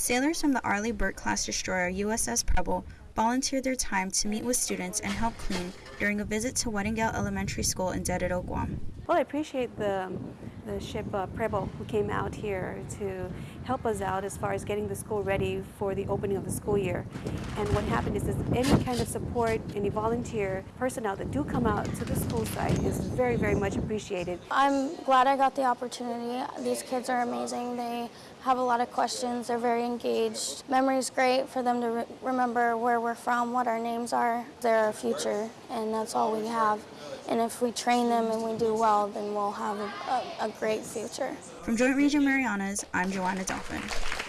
Sailors from the Arleigh Burke class destroyer USS Preble volunteered their time to meet with students and help clean during a visit to Wettengel Elementary School in Dededo, Guam. Well, I appreciate the, the ship uh, Preble who came out here to help us out as far as getting the school ready for the opening of the school year. And what happened is, is any kind of support, any volunteer personnel that do come out to the school site is very, very much appreciated. I'm glad I got the opportunity. These kids are amazing. They have a lot of questions. They're very engaged. Memory's great for them to re remember where we're from, what our names are. They're our future, and that's all we have. And if we train them and we do well, then we'll have a, a, a great future. From Joint Region Marianas, I'm Joanna Dolphin.